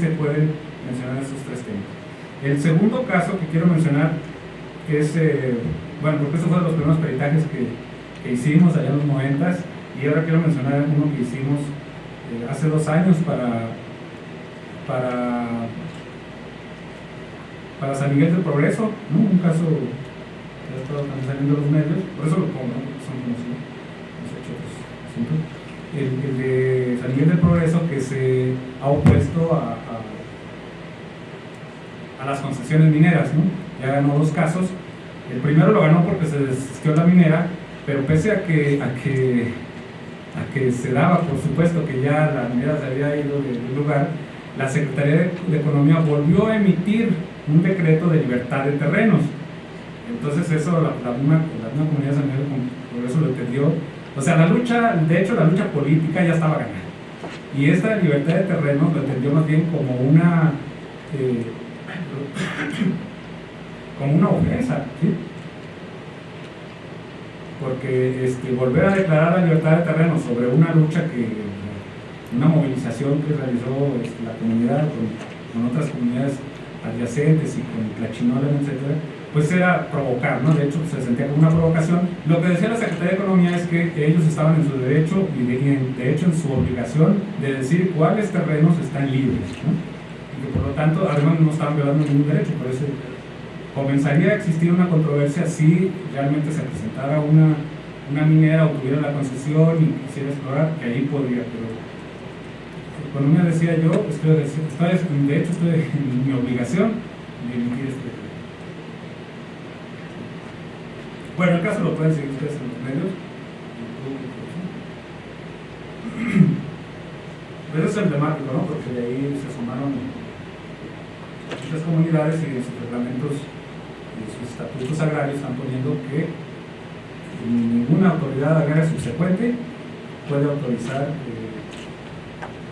se pueden mencionar esos tres temas. El segundo caso que quiero mencionar es, eh, bueno, porque estos fueron los primeros peritajes que, hicimos allá en los 90 y ahora quiero mencionar uno que hicimos eh, hace dos años para, para, para San Miguel del Progreso, ¿no? un caso que ha estado saliendo de los medios, por eso lo pongo, porque son conocidos el, el, de San Miguel del Progreso que se ha opuesto a, a, las concesiones mineras, ¿no? ya ganó dos casos, el primero lo ganó porque se desistió la minera, pero pese a que, a que, a que se daba, por supuesto, que ya la minera se había ido del lugar, la Secretaría de Economía volvió a emitir un decreto de libertad de terrenos. Entonces eso la, la, misma, la misma comunidad de San Miguel por eso lo entendió o sea, la lucha, de hecho la lucha política ya estaba ganada. Y esta libertad de terreno lo entendió más bien como una, eh, como una ofensa, ¿sí? Porque este, volver a declarar la libertad de terreno sobre una lucha que, una movilización que realizó este, la comunidad con, con, otras comunidades adyacentes y con Tlachinola, etcétera, pues era provocar, ¿no? De hecho, se sentía como una provocación. Lo que decía la Secretaría de Economía es que ellos estaban en su derecho y de, hecho en su obligación de decir cuáles terrenos están libres. Que por lo tanto, además no estaban violando ningún derecho, por eso comenzaría a existir una controversia si realmente se presentara una, una minera o tuviera la concesión y quisiera explorar, que ahí podría, pero Economía decía yo, estoy, estoy, de hecho estoy en mi obligación de emitir este Bueno, el caso lo pueden seguir ustedes en los medios. Pero es emblemático, ¿no? Porque de ahí se sumaron muchas comunidades y en sus reglamentos y sus estatutos agrarios están poniendo que ninguna autoridad agraria subsecuente puede autorizar eh,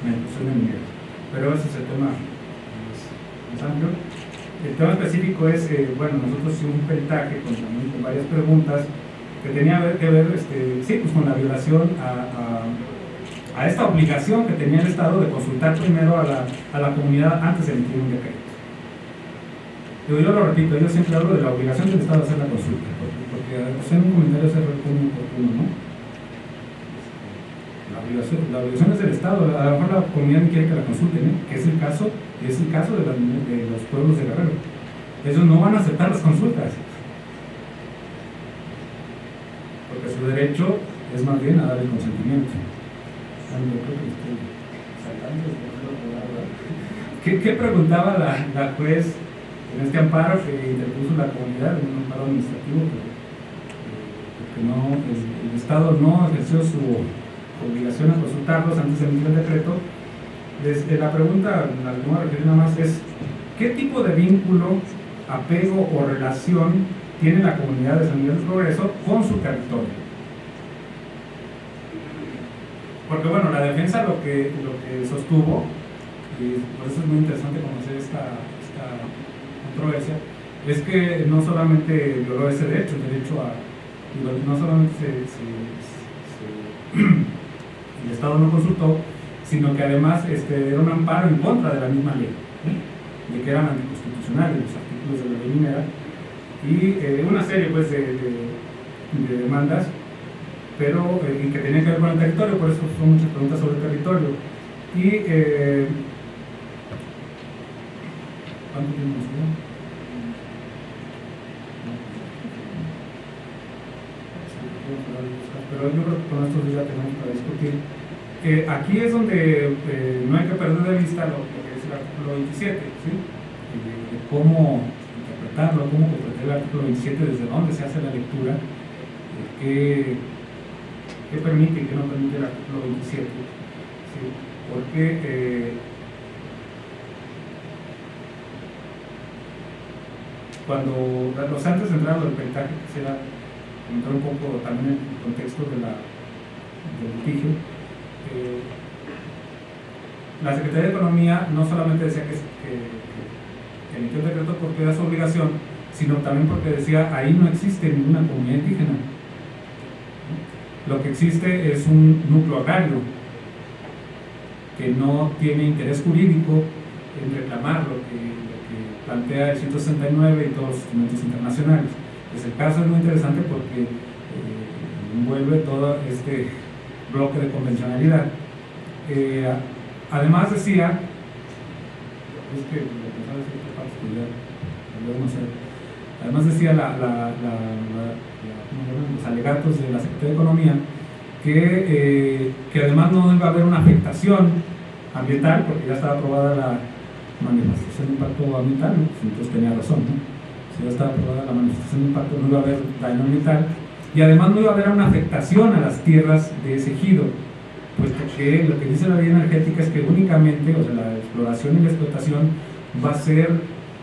la inclusión de mineros. Pero ese es el tema más amplio. El tema específico es, eh, bueno, nosotros hicimos un peritaje con, varias preguntas que tenía que ver, este, sí, pues con la violación a, a, esta obligación que tenía el Estado de consultar primero a la, a la comunidad antes de emitir un decreto. Yo, lo repito, yo siempre hablo de la obligación del Estado de hacer la consulta, porque, porque hacer un comentario es muy oportuno, ¿no? La obligación, la obligación es del Estado, a lo mejor la comunidad quiere que la consulten, ¿eh? que es el caso es el caso de, los pueblos de Guerrero. Ellos no van a aceptar las consultas. Porque su derecho es más bien a dar el consentimiento. ¿Qué, qué preguntaba la, la, juez en este amparo que interpuso la comunidad, en un amparo administrativo? Porque, no, el, Estado no ejerció su obligación a consultarlos antes de emitir el decreto desde la pregunta, la que me refiero nada más es, ¿qué tipo de vínculo, apego o relación tiene la comunidad de San Miguel del Progreso con su territorio? Porque bueno, la defensa lo que, lo que sostuvo, y por eso es muy interesante conocer esta es que no solamente violó ese derecho, el derecho a, no solamente el Estado no consultó, sino que además este, era un amparo en contra de la misma ley, de que eran anticonstitucionales los artículos de la ley minera, y eh, una serie pues, de, de, demandas, pero eh, que tenían que ver con el territorio, por eso son muchas preguntas sobre el territorio. Y, eh, ¿cuánto tiempo nos Pero yo creo que con estos días tenemos para discutir eh, aquí es donde eh, no hay que perder de vista lo, que es el artículo 27, ¿sí? de, cómo interpretarlo, cómo interpretar el artículo 27, desde dónde se hace la lectura, qué, qué, permite y qué no permite el artículo 27. ¿sí? Porque cuando los antes de entrar al peritaje quisiera entrar un poco también en el contexto de la, del litigio eh, la Secretaría de Economía no solamente decía que, que, emitió el decreto porque era su obligación, sino también porque decía ahí no existe ninguna comunidad indígena. Lo que existe es un núcleo agrario que no tiene interés jurídico plantea el 169 y todos los instrumentos internacionales. Pues el caso es muy interesante porque eh, envuelve todo este bloque de convencionalidad. Eh, además decía, es que además decía la, los alegatos de la Secretaría de Economía que, eh, que además no a haber una afectación ambiental, porque ya estaba aprobada la manifestación de impacto ambiental, entonces tenía razón, si ya estaba aprobada la manifestación de impacto no iba a haber daño ambiental, y además no iba a haber una afectación a las tierras de ese ejido, puesto que lo que dice la ley energética es que únicamente, o sea, la exploración y la explotación va a ser,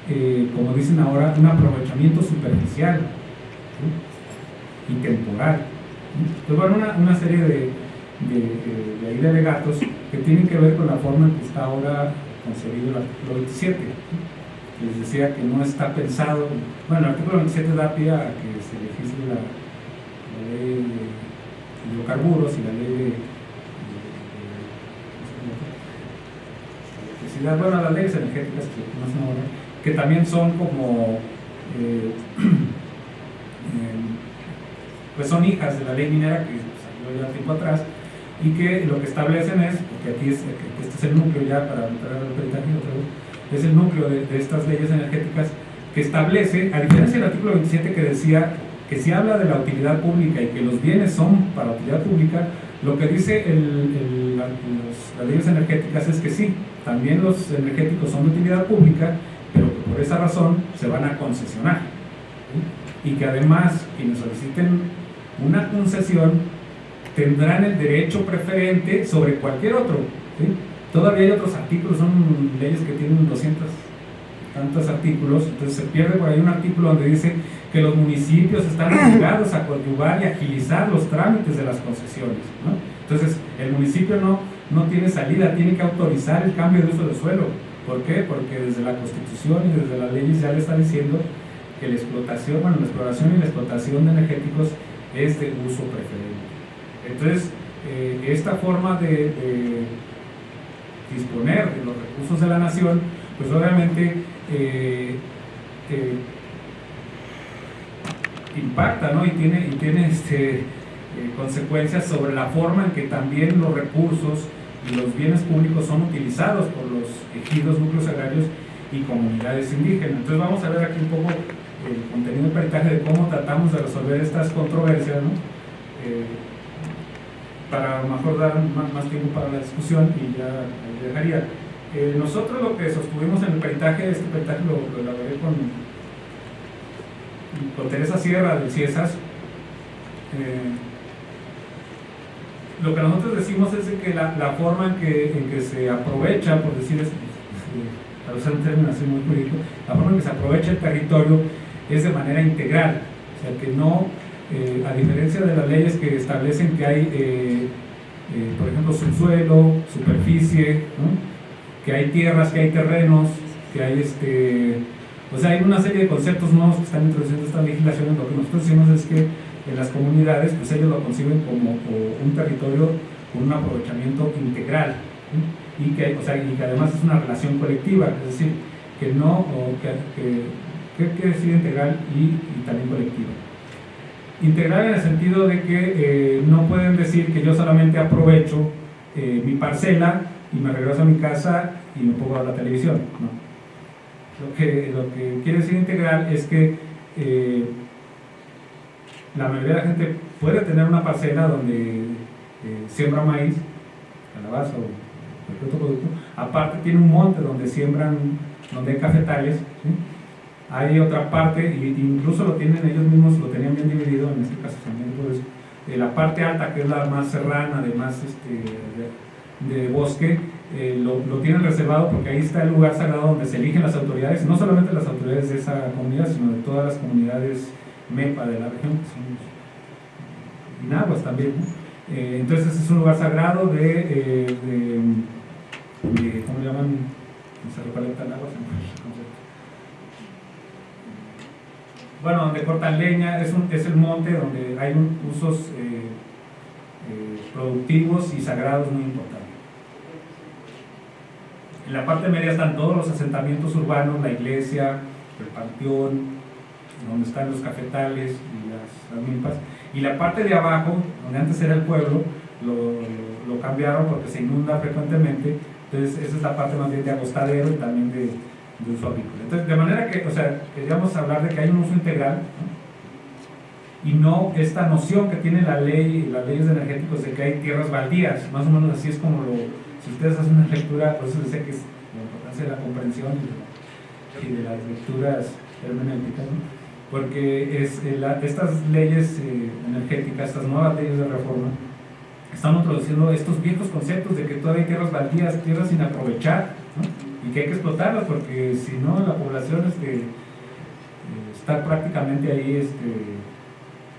eh, como dicen ahora, un aprovechamiento superficial y temporal. Entonces, bueno, una, una serie de, de, de, de, alegatos que tienen que ver con la forma en que está ahora concebido el artículo 27. Les decía que no está pensado, bueno, el artículo 27 da pie a que se legisle la, ley de hidrocarburos y la ley de, electricidad, bueno, las leyes energéticas que que también son como, eh, eh, pues son hijas de la ley minera que salió ya tiempo atrás, y que lo que establecen es, porque aquí es, este es el núcleo ya para entrar al peritaje otra vez, es el núcleo de, de, estas leyes energéticas que establece, a diferencia del artículo 27 que decía que si habla de la utilidad pública y que los bienes son para utilidad pública, lo que dice el, el, los, las leyes energéticas es que sí, también los energéticos son de utilidad pública, pero que por esa razón se van a concesionar. ¿sí? Y que además quienes soliciten una concesión tendrán el derecho preferente sobre cualquier otro. ¿sí? Todavía hay otros artículos, son leyes que tienen 200 tantos artículos, entonces se pierde por ahí un artículo donde dice que los municipios están obligados a coadyuvar y agilizar los trámites de las concesiones. ¿no? Entonces, el municipio no, no tiene salida, tiene que autorizar el cambio de uso del suelo. ¿Por qué? Porque desde la Constitución y desde las leyes ya le está diciendo que la explotación, bueno, la exploración y la explotación de energéticos es de uso preferente. Entonces, eh, esta forma de, disponer de los recursos de la nación, pues obviamente eh, eh, impacta ¿no? y tiene, y tiene este, consecuencias sobre la forma en que también los recursos y los bienes públicos son utilizados por los ejidos, núcleos agrarios y comunidades indígenas. Entonces vamos a ver aquí un poco el contenido del peritaje de cómo tratamos de resolver estas controversias, ¿no? Para mejor dar más, tiempo para la discusión y ya dejaría. Eh, nosotros lo que sostuvimos en el peritaje, este peritaje lo, lo elaboré con, con Teresa Sierra del CIESAS. Eh, lo que nosotros decimos es que la, la forma en que, en que, se aprovecha, por decir eso, para usar un término así muy jurídico, la forma en que se aprovecha el territorio es de manera integral, o sea que no eh, a diferencia de las leyes que establecen que hay, eh, eh, por ejemplo, subsuelo, superficie, que hay tierras, que hay terrenos, que hay este... O sea, hay una serie de conceptos nuevos que están introduciendo esta legislación. Lo que nosotros decimos es que en las comunidades, pues ellos lo conciben como, un territorio con un aprovechamiento integral. Y, que, o sea, y que además es una relación colectiva, es decir, que no, o que, que, que quiere decir integral y también colectiva. Integral en el sentido de que eh, no pueden decir que yo solamente aprovecho eh, mi parcela y me regreso a mi casa y me pongo a la televisión. ¿no? Lo, que, lo que quiere decir integral es que eh, la mayoría de la gente puede tener una parcela donde siembra maíz, calabaza o cualquier otro producto, aparte tiene un monte donde siembran, donde hay cafetales. Hay otra parte, e incluso lo tienen ellos mismos, lo tenían bien dividido, en este caso también por eso, eh, la parte alta que es la más serrana, de más este, de, bosque, eh, lo, lo, tienen reservado porque ahí está el lugar sagrado donde se eligen las autoridades, no solamente las autoridades de esa comunidad, sino de todas las comunidades MEPA de la región, que son inaguas también. ¿no? Eh, entonces es un lugar sagrado de, de, de ¿cómo le llaman? Se bueno, donde cortan leña, es, es el monte donde hay usos eh, eh, productivos y sagrados muy importantes. En la parte media están todos los asentamientos urbanos, la iglesia, el panteón, donde están los cafetales y las, milpas. Y la parte de abajo, donde antes era el pueblo, lo, lo, cambiaron porque se inunda frecuentemente. Entonces, esa es la parte más bien de agostadero y también de, de uso. Entonces, de manera que, o sea, queríamos hablar de que hay un uso integral y no esta noción que tiene la ley, las leyes energéticos de que hay tierras baldías. Más o menos así es como lo, si ustedes hacen una lectura, por eso les que es la importancia de la comprensión y de, las lecturas hermenéuticas, porque es, eh, estas leyes eh, energéticas, estas nuevas leyes de reforma, están introduciendo estos viejos conceptos de que todavía hay tierras baldías, tierras sin aprovechar, y que hay que explotarlas, porque si no, la población este, eh, está prácticamente ahí, este,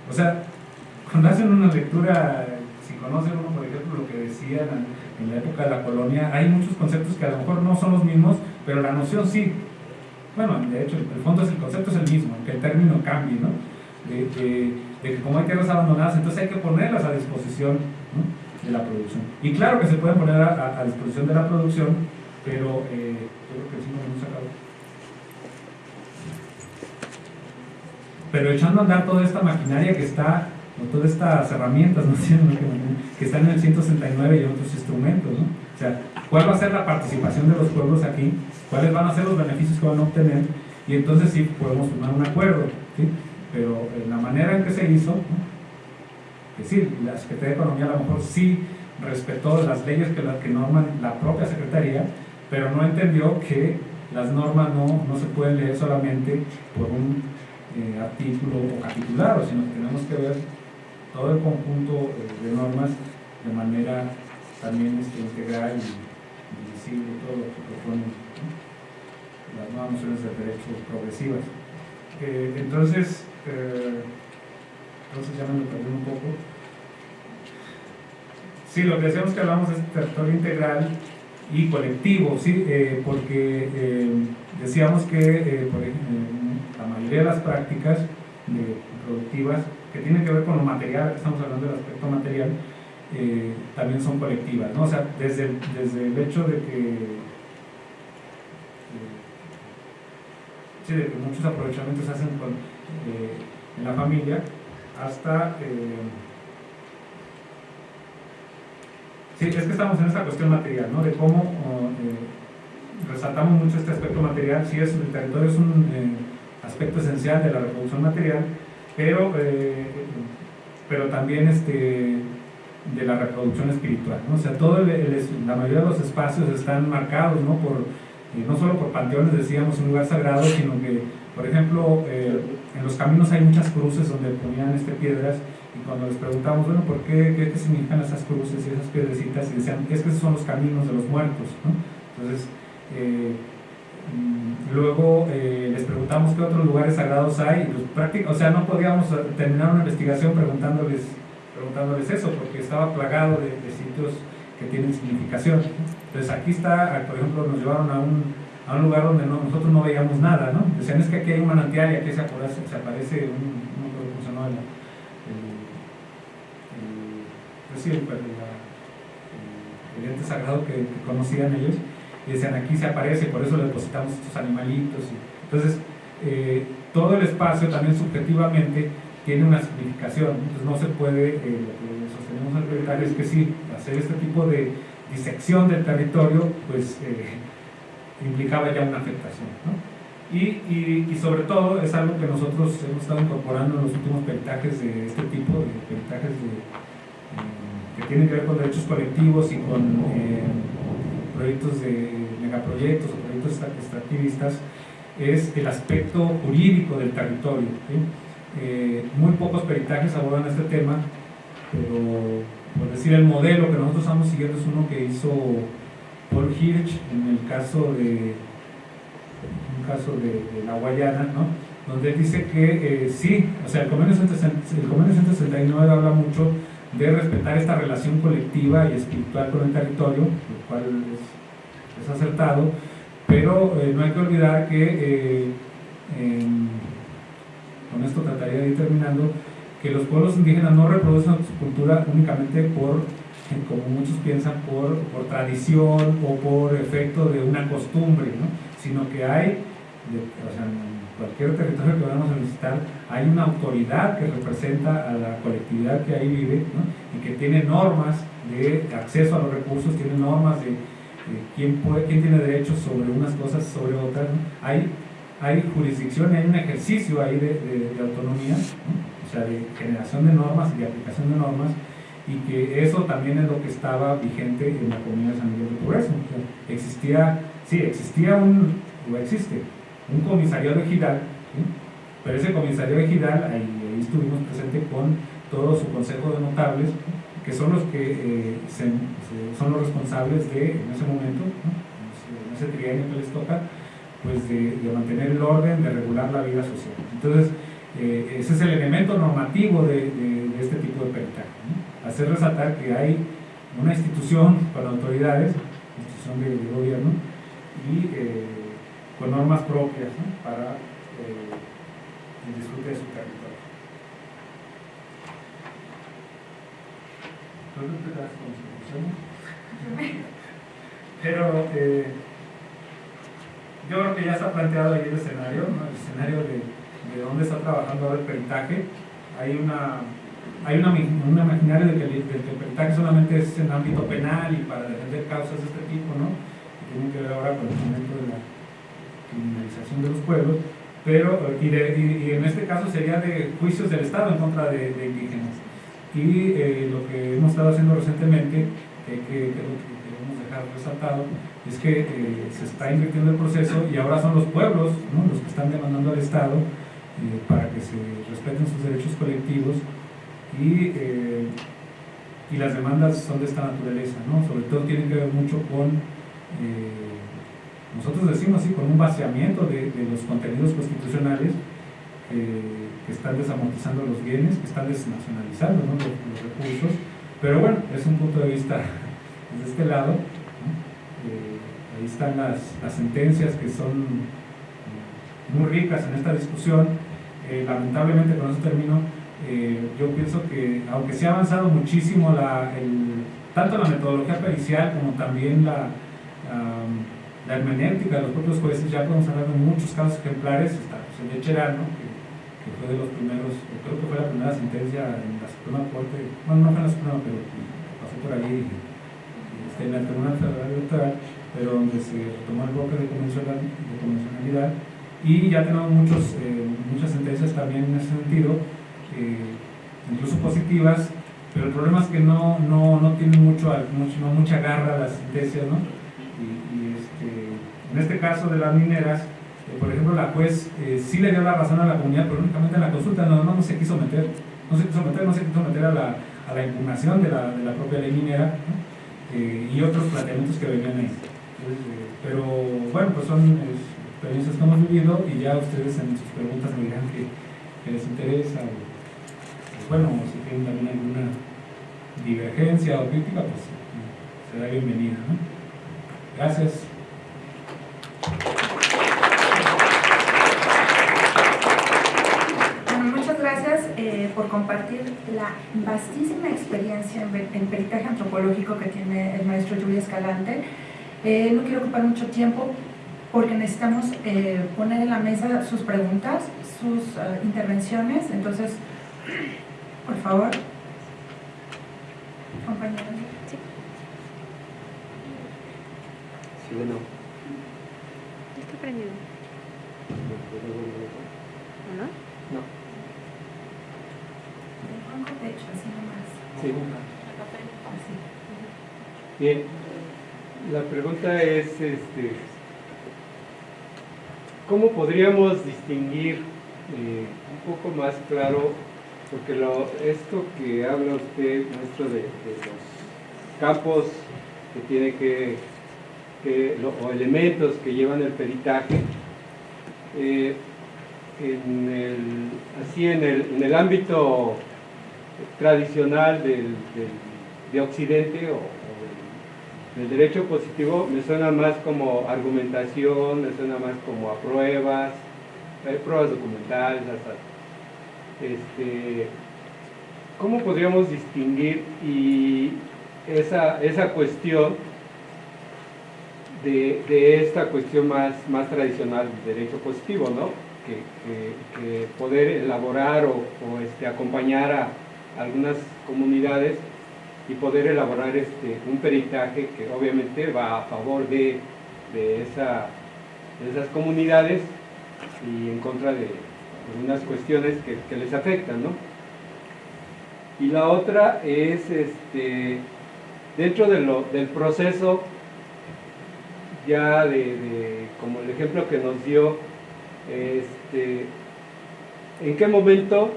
o sea, cuando hacen una lectura, si conocen uno, por ejemplo, lo que decían en la época de la colonia, hay muchos conceptos que a lo mejor no son los mismos, pero la noción sí. Bueno, de hecho, el fondo es el concepto es el mismo, aunque el término cambie, ¿no? De, que como hay tierras abandonadas, entonces hay que ponerlas a disposición de la producción. Y claro que se pueden poner a, disposición de la producción, pero eh, creo que sí nos hemos Pero echando a andar toda esta maquinaria que está, o todas estas herramientas, ¿no? que están en el 169 y otros instrumentos, ¿no? O sea, ¿cuál va a ser la participación de los pueblos aquí? ¿Cuáles van a ser los beneficios que van a obtener? Y entonces sí podemos formar un acuerdo, ¿sí? Pero en la manera en que se hizo, que sí, la Secretaría de Economía a lo mejor sí respetó las leyes que, que norman la propia Secretaría, pero no entendió que las normas no, no se pueden leer solamente por un eh, artículo o capitulado, sino que tenemos que ver todo el conjunto eh, de normas de manera también este, integral y, visible, todo lo que proponen las nuevas nociones de derechos progresivas. Eh, entonces, entonces ya me lo perdí un poco. Sí, lo que decíamos que hablamos es territorio integral y colectivo, ¿sí? porque decíamos que, por ejemplo, la mayoría de las prácticas productivas que tienen que ver con lo material, estamos hablando del aspecto material, eh, también son colectivas, ¿no? O sea, desde desde el hecho de que, eh, sí, de que muchos aprovechamientos se hacen eh, en la familia, hasta... sí, es que estamos en esta cuestión material, ¿no? De cómo resaltamos mucho este aspecto material, si es, el territorio es un aspecto esencial de la reproducción material, pero, eh, pero también este, de la reproducción espiritual. ¿no? O sea, todo la mayoría de los espacios están marcados ¿no? Por, eh, no solo por panteones, decíamos, un lugar sagrado, sino que, por ejemplo, eh, en los caminos hay muchas cruces donde ponían este, piedras cuando les preguntamos, bueno, ¿por qué, qué, significan esas cruces y esas piedrecitas? Y decían, es que esos son los caminos de los muertos. ¿no? Entonces, Mm, luego eh, les preguntamos qué otros lugares sagrados hay, pues, o sea, no podíamos terminar una investigación preguntándoles, preguntándoles eso, porque estaba plagado de, sitios que tienen significación. Entonces aquí está, por ejemplo, nos llevaron a un, a un lugar donde nosotros no veíamos nada, ¿no? Decían, es que aquí hay un manantial y aquí se aparece, se aparece un, no cómo se llama, el, pues el, el, ente sagrado que conocían ellos y decían aquí se aparece, por eso depositamos estos animalitos. entonces, eh, todo el espacio también subjetivamente tiene una significación, entonces no se puede, eh, lo que sostenemos al es que sí, hacer este tipo de disección del territorio, pues eh, implicaba ya una afectación. Y, y, sobre todo es algo que nosotros hemos estado incorporando en los últimos peritajes de este tipo, de peritajes que tienen que ver con derechos colectivos y con proyectos de megaproyectos o proyectos extractivistas es el aspecto jurídico del territorio. Eh, muy pocos peritajes abordan este tema, pero por decir el modelo que nosotros estamos siguiendo es uno que hizo Paul Hirsch en el caso de un caso de, la Guayana, ¿no? donde dice que eh, sí, o sea, el convenio 169 habla mucho de respetar esta relación colectiva y espiritual con el territorio, lo cual es, es acertado, pero eh, no hay que olvidar que, eh, con esto trataría de ir terminando, que los pueblos indígenas no reproducen su cultura únicamente por como muchos piensan, por, por tradición o por efecto de una costumbre, ¿no? sino que hay, o sea, cualquier territorio que vayamos a visitar, hay una autoridad que representa a la colectividad que ahí vive y que tiene normas de acceso a los recursos, tiene normas de, quién, puede, quién tiene derechos sobre unas cosas, sobre otras. Hay, jurisdicción, hay un ejercicio ahí de, de, autonomía, o sea, de generación de normas y de aplicación de normas, y que eso también es lo que estaba vigente en la comunidad de San Miguel de Progreso. existía, sí, existía un, o existe, un comisariado ejidal, pero ese comisariado ejidal, ahí, ahí estuvimos presentes con todo su consejo de notables, que son los que eh, son los responsables de, en ese momento, en ese trienio que les toca, pues de, mantener el orden, de regular la vida social. Entonces, eh, ese es el elemento normativo de, este tipo de peritaje. Hacer resaltar que hay una institución para autoridades, institución de, gobierno, y eh, con normas propias para el disfrute de su territorio. Pero eh, yo creo que ya está planteado ahí el escenario, el escenario de, de, dónde está trabajando ahora el peritaje. Hay una hay una, un imaginario de que, el, peritaje solamente es en ámbito penal y para defender causas de este tipo, ¿no? que tienen que ver ahora con el momento de la criminalización de los pueblos, pero, y, en este caso sería de juicios del Estado en contra de, indígenas. Y eh, lo que hemos estado haciendo recientemente, que, que, que, queremos dejar resaltado, es que eh, se está invirtiendo el proceso y ahora son los pueblos los que están demandando al Estado eh, para que se respeten sus derechos colectivos y, y, las demandas son de esta naturaleza, ¿no? sobre todo tienen que ver mucho con, nosotros decimos así, con un vaciamiento de, de los contenidos constitucionales que están desamortizando los bienes, que están desnacionalizando los, recursos, pero bueno, es un punto de vista desde este lado. Eh, ahí están las, las, sentencias que son eh, muy ricas en esta discusión. Eh, lamentablemente, con eso termino, yo pienso que aunque se ha avanzado muchísimo la, el, tanto la metodología pericial como también la, la hermenéutica los propios jueces, ya podemos hablar de muchos casos ejemplares, está el de Cherano, fue de los primeros, creo que fue la primera sentencia en la Suprema Corte, bueno, no fue en la Suprema, pero pasó por allí, este, en el Tribunal Federal Electoral, pero donde se tomó el bloque de convencionalidad, y ya tenemos muchos, eh, muchas sentencias también en ese sentido, eh, incluso positivas, pero el problema es que no, no, no tienen mucho, mucho, no mucha garra las sentencias, ¿no? En este caso de las mineras, por ejemplo, la juez eh, sí le dio la razón a la comunidad, pero únicamente en la consulta no, se quiso meter, no se quiso meter, no se quiso meter a la, a la impugnación de la, de la, propia ley minera eh, y otros planteamientos que venían ahí. Eh, pero bueno, pues son experiencias que hemos vivido y ya ustedes en sus preguntas me dirán que, les interesa o, pues bueno, si tienen también alguna divergencia o crítica, pues será bienvenida. Gracias. Por compartir la vastísima experiencia en, peritaje antropológico que tiene el maestro Julio Escalante. Eh, no quiero ocupar mucho tiempo porque necesitamos eh, poner en la mesa sus preguntas, sus eh, intervenciones, entonces, por favor, compañeros. Sí. Sí, bueno. Está prendido. ¿No? No. Bien, la pregunta es, este, ¿cómo podríamos distinguir eh, un poco más claro, porque lo, esto que habla usted, maestro, de, los campos que tiene que, o elementos que llevan el peritaje, eh, en el, así en el, en el ámbito tradicional del, de Occidente o, del, derecho positivo me suena más como argumentación, me suena más como a pruebas, hay pruebas documentales, este, ¿cómo podríamos distinguir y esa, esa cuestión de, esta cuestión más, más tradicional del derecho positivo, ¿no? Que, que, poder elaborar o, o este, acompañar a algunas comunidades y poder elaborar este, un peritaje que obviamente va a favor de, de, esa, de esas comunidades y en contra de algunas cuestiones que, que les afectan, ¿no? Y la otra es, este, dentro de del proceso ya de, como el ejemplo que nos dio, este, en qué momento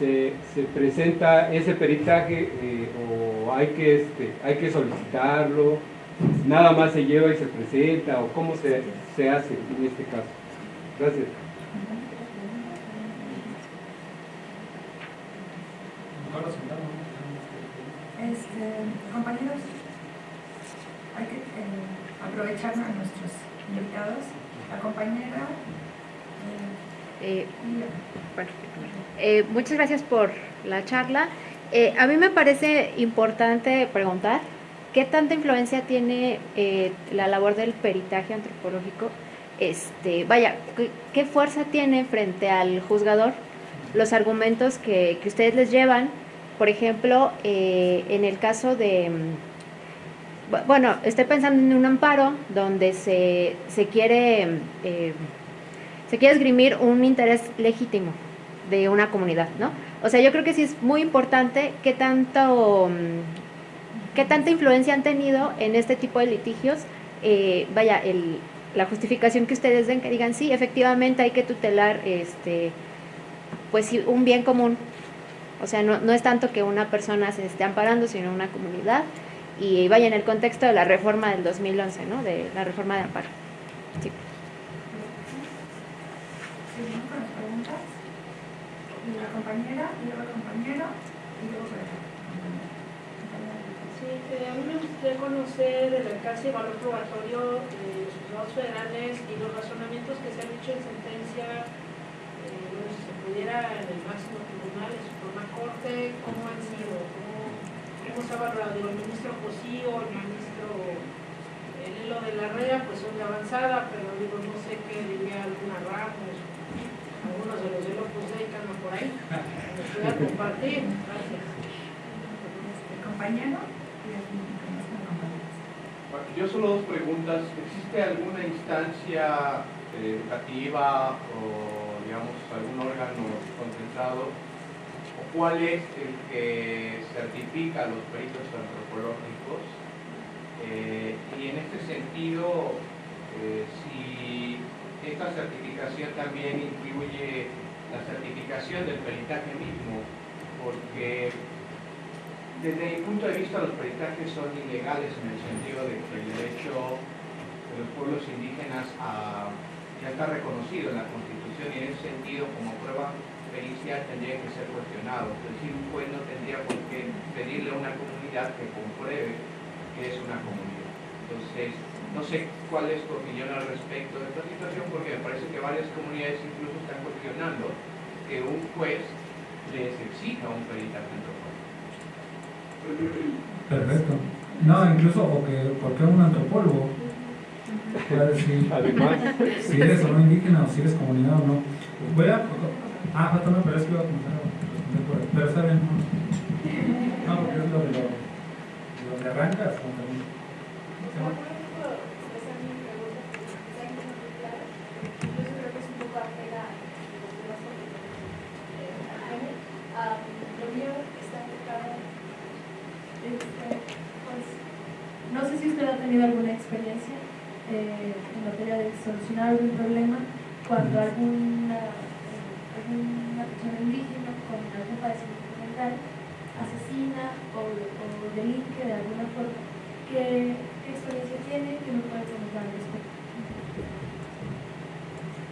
se, se presenta ese peritaje eh, o hay que, este, hay que solicitarlo, nada más se lleva y se presenta o cómo se, se hace en este caso. Gracias. Este, compañeros, hay que eh, aprovechar a nuestros invitados. La compañera. Eh, bueno, eh, muchas gracias por la charla. Eh, a mí me parece importante preguntar qué tanta influencia tiene eh, la labor del peritaje antropológico. Este, vaya, ¿qué, ¿qué, fuerza tiene frente al juzgador los argumentos que, que ustedes les llevan? Por ejemplo, eh, en el caso de, mm, bueno, estoy pensando en un amparo donde se, se quiere, eh, se quiere esgrimir un interés legítimo de una comunidad, ¿no? O sea, yo creo que sí es muy importante qué tanto, mm, qué tanta influencia han tenido en este tipo de litigios, eh, vaya, el, la justificación que ustedes den, que digan, sí, efectivamente hay que tutelar, este, pues un bien común, o sea, no, es tanto que una persona se esté amparando, sino una comunidad. Y vaya en el contexto de la reforma del 2011, ¿no? De la reforma de amparo. ¿Seguimos con las preguntas? Y la compañera, y luego el compañero, y luego Sí, eh, a mí me gustaría conocer el alcance y valor probatorio de los juzgados federales y los razonamientos que se han hecho en sentencia, eh, si se pudiera en el máximo tribunal, en su forma corte, cómo han sido, cómo, cómo se ha valorado. El ministro Cosío, el ministro el lo de la REA, pues son de avanzada, pero digo, no sé qué diría alguna Ramos, algunos de los de Opus Dei que andan por ahí. Me gustaría compartir. Gracias. Compañero. Bueno, yo solo dos preguntas. ¿Existe alguna instancia eh, educativa o, digamos, algún órgano concentrado? ¿O cuál es el que certifica los peritos antropológicos? Eh, y en este sentido, eh, si esta certificación también incluye la certificación del peritaje mismo, porque desde mi punto de vista los peritajes son ilegales en el sentido de que el derecho de los pueblos indígenas ya está reconocido en la Constitución y en ese sentido como prueba pericial tendría que ser cuestionado. Es decir, un juez no tendría por qué pedirle a una comunidad que compruebe que es una comunidad. Entonces, no sé cuál es tu opinión al respecto de esta situación porque me parece que varias comunidades incluso están cuestionando que un juez les exija un peritaje antropológico. Perfecto. No, incluso, o que, porque un antropólogo puede decir Además. si eres o no indígena, o si eres comunidad o no. Voy a. Ah, falta una, pero es que iba a comenzar a responder por ahí. Pero está bien. No, porque es lo de lo, lo que arrancas. No sé si usted ha tenido alguna experiencia eh, en materia de solucionar algún problema cuando alguna, alguna persona indígena con algún padecimiento mental asesina o, o, delinque de alguna forma. ¿Qué, ¿Qué, experiencia tiene? ¿Qué me puede comentar al respecto?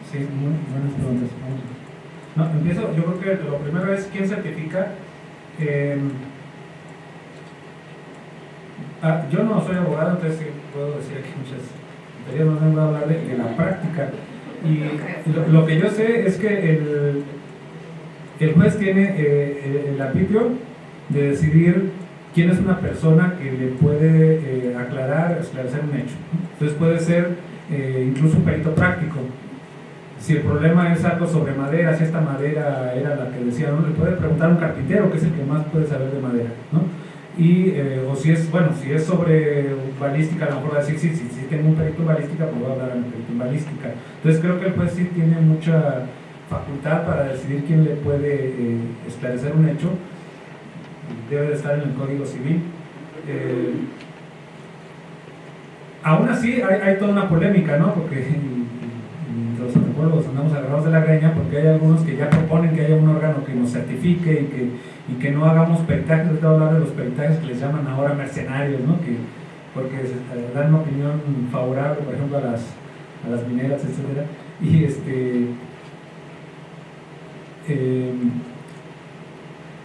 Sí, muy buenas preguntas. No, empiezo, yo creo que lo primero es quién certifica. Eh, yo no soy abogado, entonces puedo decir aquí muchas teorías, más bien hablar de, de la práctica. Y lo, que yo sé es que el, el juez tiene eh, el arbitrio de decidir quién es una persona que le puede eh, aclarar, esclarecer un hecho. Entonces puede ser eh, incluso un perito práctico. Si el problema es algo sobre madera, si esta madera era la que decía, no le puede preguntar a un carpintero, que es el que más puede saber de madera. ¿no? Y, eh, o si es, bueno, si es sobre balística, a lo mejor va a decir, sí, sí, sí, tengo un perito balística, pues voy a hablar de balística. Entonces creo que el juez sí tiene mucha facultad para decidir quién le puede esclarecer un hecho debe de estar en el Código Civil. Eh, aún así hay, toda una polémica, ¿no? Porque los antropólogos andamos agarrados de la greña porque hay algunos que ya proponen que haya un órgano que nos certifique y que, y que no hagamos peritajes, de hablar de los peritajes que les llaman ahora mercenarios, ¿no? Que, porque eh, dan una opinión favorable, por ejemplo, a las, a las mineras, etc. Y este... Eh,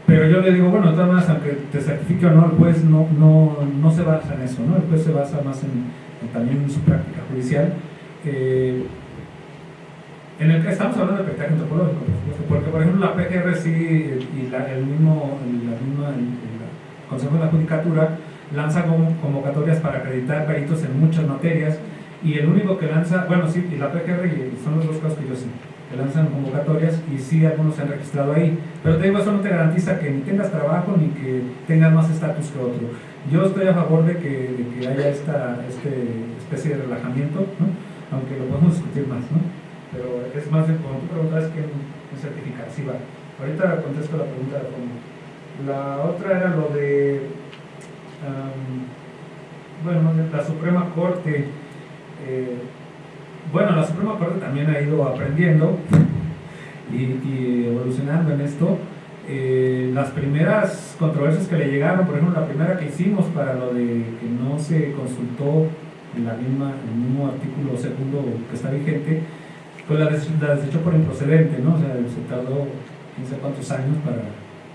pero yo le digo, bueno, de todas aunque te certifique o no, el juez no, no, no se basa en eso, ¿no? El juez se basa más en, también en su práctica judicial. Eh, en el que estamos hablando de peritaje antropológico, porque por ejemplo la PGR sí y la, el mismo la misma, Consejo de la Judicatura lanza convocatorias para acreditar peritos en muchas materias y el único que lanza, bueno sí, y la PGR son los dos casos que yo sé lanzan convocatorias y sí algunos se han registrado ahí. Pero te digo, eso no te garantiza que ni tengas trabajo ni que tengas más estatus que otro. Yo estoy a favor de que, que haya esta este especie de relajamiento, aunque lo podemos discutir más. ¿no? Pero es más, de, como tú preguntas, que un certificar. Sí, va. Ahorita contesto la pregunta de fondo. La otra era lo de, bueno, la Suprema Corte. Eh, bueno, la Suprema Corte también ha ido aprendiendo y, evolucionando en esto. Eh, las primeras controversias que le llegaron, por ejemplo, la primera que hicimos para lo de que no se consultó la misma, el mismo artículo segundo que está vigente, pues la, desechó por improcedente, ¿no? O sea, se tardó no sé cuántos años para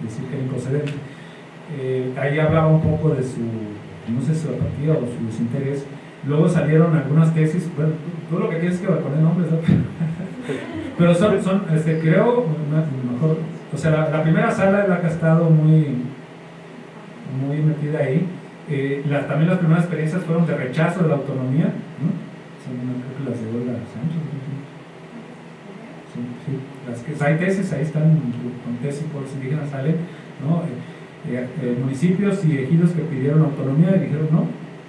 decir que era improcedente. Eh, ahí hablaba un poco de su, no sé, su apatía o su desinterés Luego salieron algunas tesis, bueno, tú, lo que quieres es que poner nombres, ¿no? pero son, son este, creo, mejor, o sea, la, primera sala es la que ha estado muy, muy metida ahí. Eh, también las primeras experiencias fueron de rechazo de la autonomía, ¿no? Son, creo que las de Sánchez. Las que hay tesis, ahí están con tesis por los indígenas salen, ¿no? Eh, eh, municipios y ejidos que pidieron autonomía y dijeron no,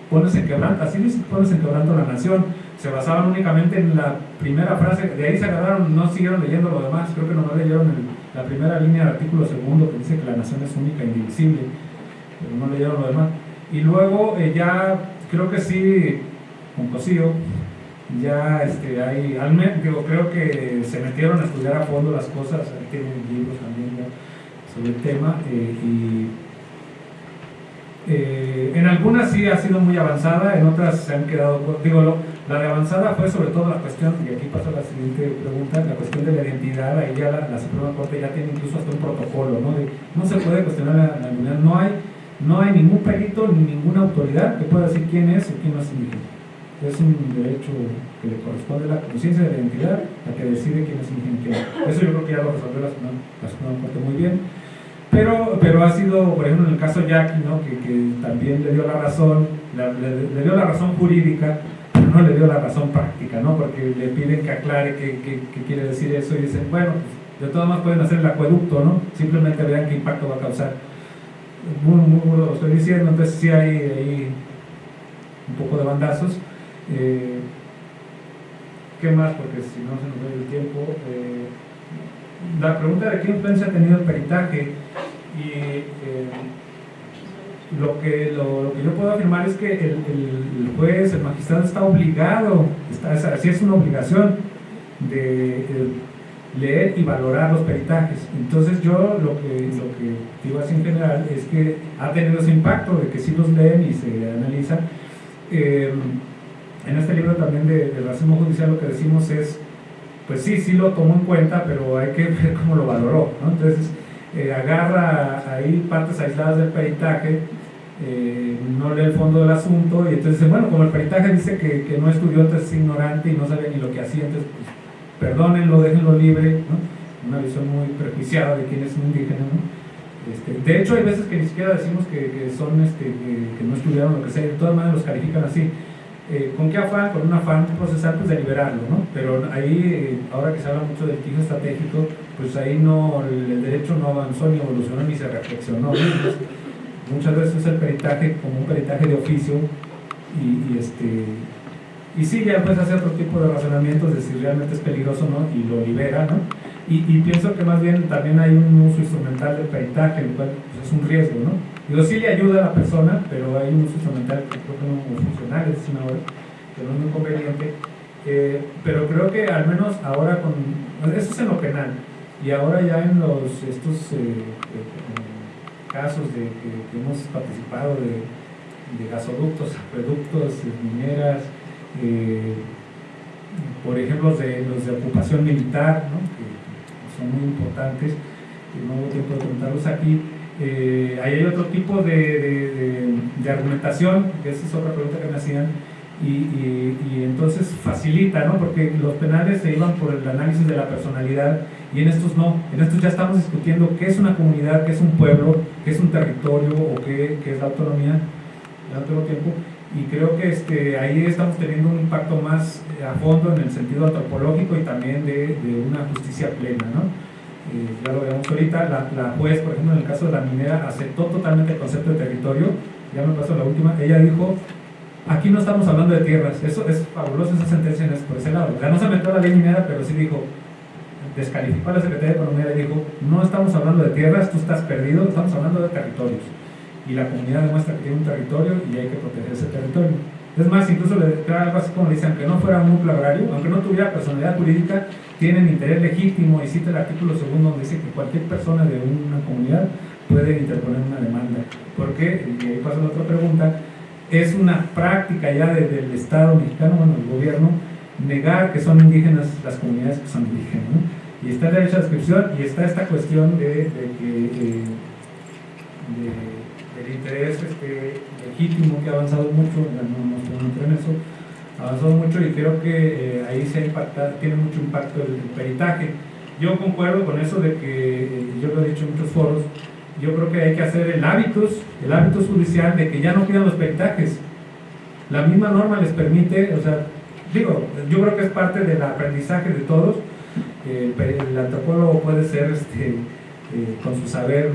pones en quebranto, así dice, pones en quebranto la nación. Se basaban únicamente en la primera frase, de ahí se agarraron, no siguieron leyendo lo demás, creo que no leyeron la primera línea del artículo segundo que dice que la nación es única e indivisible, pero no leyeron lo demás. Y luego eh, ya, creo que sí, con Cosío, ya este, hay, al digo, creo que se metieron a estudiar a fondo las cosas, tienen libros también sobre el tema, eh, y eh, en algunas sí ha sido muy avanzada, en otras se han quedado, digo, la de avanzada fue sobre todo la cuestión, y aquí pasa la siguiente pregunta, la cuestión de la identidad, ahí ya la, Suprema Corte ya tiene incluso hasta un protocolo, ¿no? no se puede cuestionar la, identidad, no hay, no hay ningún perito ni ninguna autoridad que pueda decir quién es o quién no es indígena. Es un derecho que le corresponde a la conciencia de la identidad, la que decide quién es indígena Eso yo creo que ya lo resolvió la Suprema Corte muy bien. Pero, pero ha sido, por ejemplo, en el caso Jackie, ¿no? que, que también le dio la razón, le, dio la razón jurídica, pero no le dio la razón práctica, ¿no? porque le piden que aclare qué, qué, quiere decir eso y dicen, bueno, pues, de todas maneras pueden hacer el acueducto, ¿no? simplemente vean qué impacto va a causar. Muy, muy, lo estoy diciendo, entonces sí hay, hay un poco de bandazos. Eh, ¿Qué más? Porque si no se nos da el tiempo. Eh, la pregunta de qué influencia ha tenido el peritaje y eh, lo, que, lo, que yo puedo afirmar es que el, juez, el magistrado está obligado, está, así es una obligación de leer y valorar los peritajes. Entonces yo lo que, lo que digo así en general es que ha tenido ese impacto de que sí los leen y se analizan. Eh, en este libro también de, racismo judicial lo que decimos es pues sí, sí lo tomó en cuenta, pero hay que ver cómo lo valoró. ¿no? Entonces, eh, agarra ahí partes aisladas del peritaje, eh, no lee el fondo del asunto, y entonces, bueno, como el peritaje dice que, que no estudió, entonces es ignorante y no sabe ni lo que hacía, entonces, pues, perdónenlo, déjenlo libre, ¿no? una visión muy prejuiciada de quién es un indígena. ¿no? Este, de hecho, hay veces que ni siquiera decimos que, son, este, que, no estudiaron lo que sea, de todas maneras los califican así. Eh, ¿Con qué afán? Con un afán procesal pues, de liberarlo, ¿no? Pero ahí, eh, ahora que se habla mucho del litigio estratégico, pues ahí no, el, derecho no avanzó, ni evolucionó, ni se reflexionó. muchas veces es el peritaje como un peritaje de oficio y, y este, y sí, ya pues hace otro tipo de razonamientos de si realmente es peligroso no y lo libera, ¿no? Y, pienso que más bien también hay un uso instrumental del peritaje, el cual pues, es un riesgo, ¿no? Digo, sí le ayuda a la persona, pero hay un uso instrumental que creo que no funcional, es una hora, que no es muy conveniente. Eh, pero creo que al menos ahora con... Eso es en lo penal. Y ahora ya en los estos eh, eh, casos de que, hemos participado de, de gasoductos, acueductos, mineras, por ejemplo de los de ocupación militar, ¿no? Son muy importantes, que no hubo tiempo de contarlos aquí. Eh, ahí hay otro tipo de, de, argumentación, que esa es otra pregunta que me hacían, y, y, entonces facilita, ¿no? porque los penales se iban por el análisis de la personalidad y en estos no, en estos ya estamos discutiendo qué es una comunidad, qué es un pueblo, qué es un territorio o qué, qué es la autonomía al otro tiempo y creo que este, ahí estamos teniendo un impacto más a fondo en el sentido antropológico y también de, de una justicia plena, ¿no? Eh, ya lo vemos ahorita, la, la, juez, por ejemplo, en el caso de la minera, aceptó totalmente el concepto de territorio, ya me pasó la última, ella dijo, aquí no estamos hablando de tierras, eso es fabuloso esa sentencia en por ese lado, ya no se metió la ley minera, pero sí dijo, descalificó a la Secretaría de Economía y dijo, no estamos hablando de tierras, tú estás perdido, estamos hablando de territorios, y la comunidad demuestra que tiene un territorio y hay que proteger ese territorio. Es más, incluso le algo así como le dicen, aunque no fuera un núcleo agrario, aunque no tuviera personalidad jurídica, tienen interés legítimo y cita el artículo segundo donde dice que cualquier persona de una comunidad puede interponer una demanda. Porque, y ahí pasa la otra pregunta, es una práctica ya desde el Estado mexicano, bueno, el gobierno, negar que son indígenas las comunidades que son indígenas. Y está el derecho a descripción y está esta cuestión de, que... Eh, interés este, legítimo que ha avanzado mucho, no, no, en eso, ha avanzado mucho y creo que eh, ahí se impacta, tiene mucho impacto el, peritaje. Yo concuerdo con eso de que, eh, yo lo he dicho en muchos foros, yo creo que hay que hacer el hábitus, el hábitus judicial de que ya no pidan los peritajes. La misma norma les permite, o sea, digo, yo creo que es parte del aprendizaje de todos. el, antropólogo puede ser este, eh, con su saber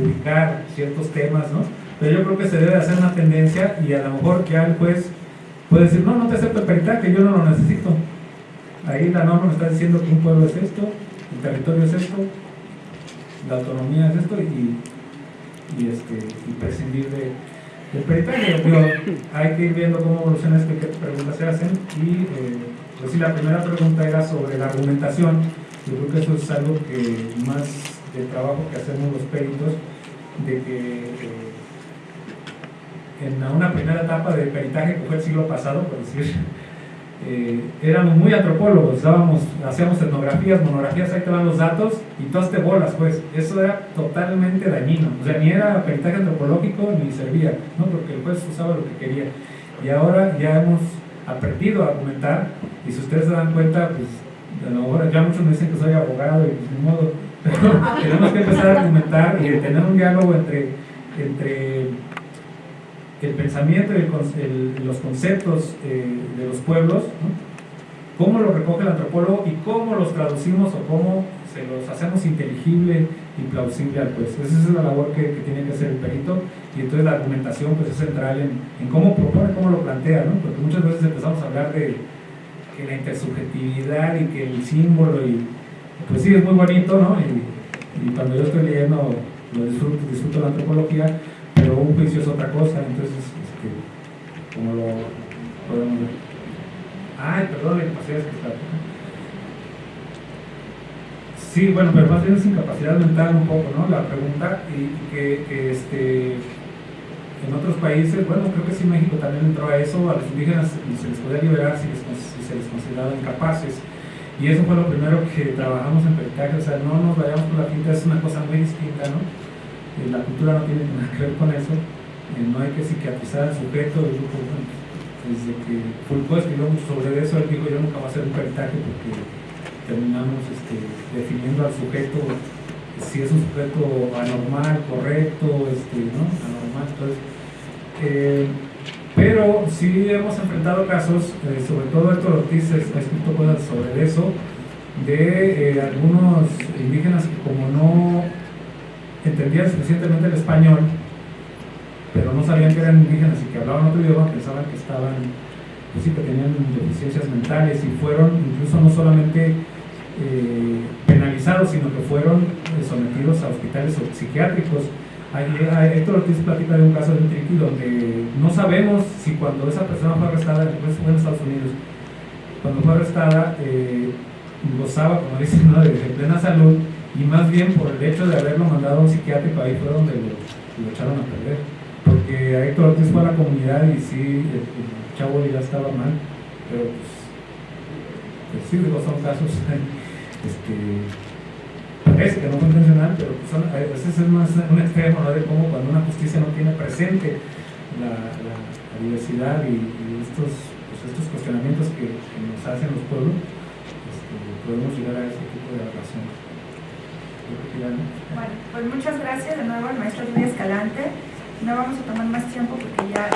ubicar ciertos temas, ¿no? Pero yo creo que se debe hacer una tendencia y a lo mejor que el juez puede decir, no, no te acepto el peritaje, yo no lo necesito. Ahí la norma me está diciendo que un pueblo es esto, el territorio es esto, la autonomía es esto y, y, este, y prescindir de, del peritaje. hay que ir viendo cómo evoluciona esto y qué preguntas se hacen. Y eh, pues si la primera pregunta era sobre la argumentación. Yo creo que eso es algo que más del trabajo que hacemos los peritos, de que eh, en una primera etapa de peritaje que fue el siglo pasado, por decir, eh, éramos muy antropólogos, hacíamos etnografías, monografías, ahí te van los datos y todas te bolas, pues eso era totalmente dañino, o sea, ni era peritaje antropológico ni servía, ¿no? porque el juez usaba lo que quería. Y ahora ya hemos aprendido a argumentar y si ustedes se dan cuenta, pues a ya muchos me dicen que soy abogado y pues ni modo, tenemos que empezar a argumentar y tener un diálogo entre, entre el pensamiento y los conceptos eh, de los pueblos, cómo lo recoge el antropólogo y cómo los traducimos o cómo se los hacemos inteligible y plausible al juez. Esa es la labor que, tiene que hacer el perito y entonces la argumentación pues, es central en, en cómo propone, cómo lo plantea, ¿no? porque muchas veces empezamos a hablar de que la intersubjetividad y que el símbolo y pues sí, es muy bonito, ¿no? Y, cuando yo estoy leyendo, lo disfruto, disfruto la antropología, pero un juicio es otra cosa, entonces, este, como lo podemos ver. Ay, perdón, la incapacidad que está. Sí, bueno, pero más bien es incapacidad mental un poco, ¿no? La pregunta, y que, este, en otros países, bueno, creo que sí México también entró a eso, a los indígenas se les podía liberar si, si se les consideraba incapaces y eso fue lo primero que trabajamos en peritaje, o sea, no nos vayamos por la pinta, es una cosa muy distinta, ¿no? Eh, la cultura no tiene nada que ver con eso, eh, no hay que psiquiatrizar al sujeto, desde que Foucault escribió sobre eso, él dijo, yo nunca voy a hacer un peritaje porque terminamos este, definiendo al sujeto si es un sujeto anormal, correcto, este, ¿no? Anormal, entonces, eh, pero sí hemos enfrentado casos, eh, sobre todo Héctor Ortiz ha escrito cosas sobre eso, de eh, algunos indígenas que como no entendían suficientemente el español, pero no sabían que eran indígenas y que hablaban otro idioma, pensaban que estaban, pues sí, que tenían deficiencias mentales y fueron incluso no solamente eh, penalizados, sino que fueron eh, sometidos a hospitales psiquiátricos. Héctor Ortiz platica de un caso de un triqui donde no sabemos si cuando esa persona fue arrestada, fue en Estados Unidos, cuando fue arrestada, eh, gozaba, como dicen, de, plena salud y más bien por el hecho de haberlo mandado a un psiquiátrico, ahí fue donde lo, echaron a perder. Porque a Héctor Ortiz fue a la comunidad y sí, el, chavo ya estaba mal, pero pues, pues sí, son casos este, que no fue intencional, pero pues son, ese es más un extremo de cómo cuando una justicia no tiene presente la, diversidad y, estos, pues estos cuestionamientos que, nos hacen los pueblos, este, podemos llegar a ese tipo de relación. Bueno, pues muchas gracias de nuevo al maestro Luis Escalante. No vamos a tomar más tiempo porque ya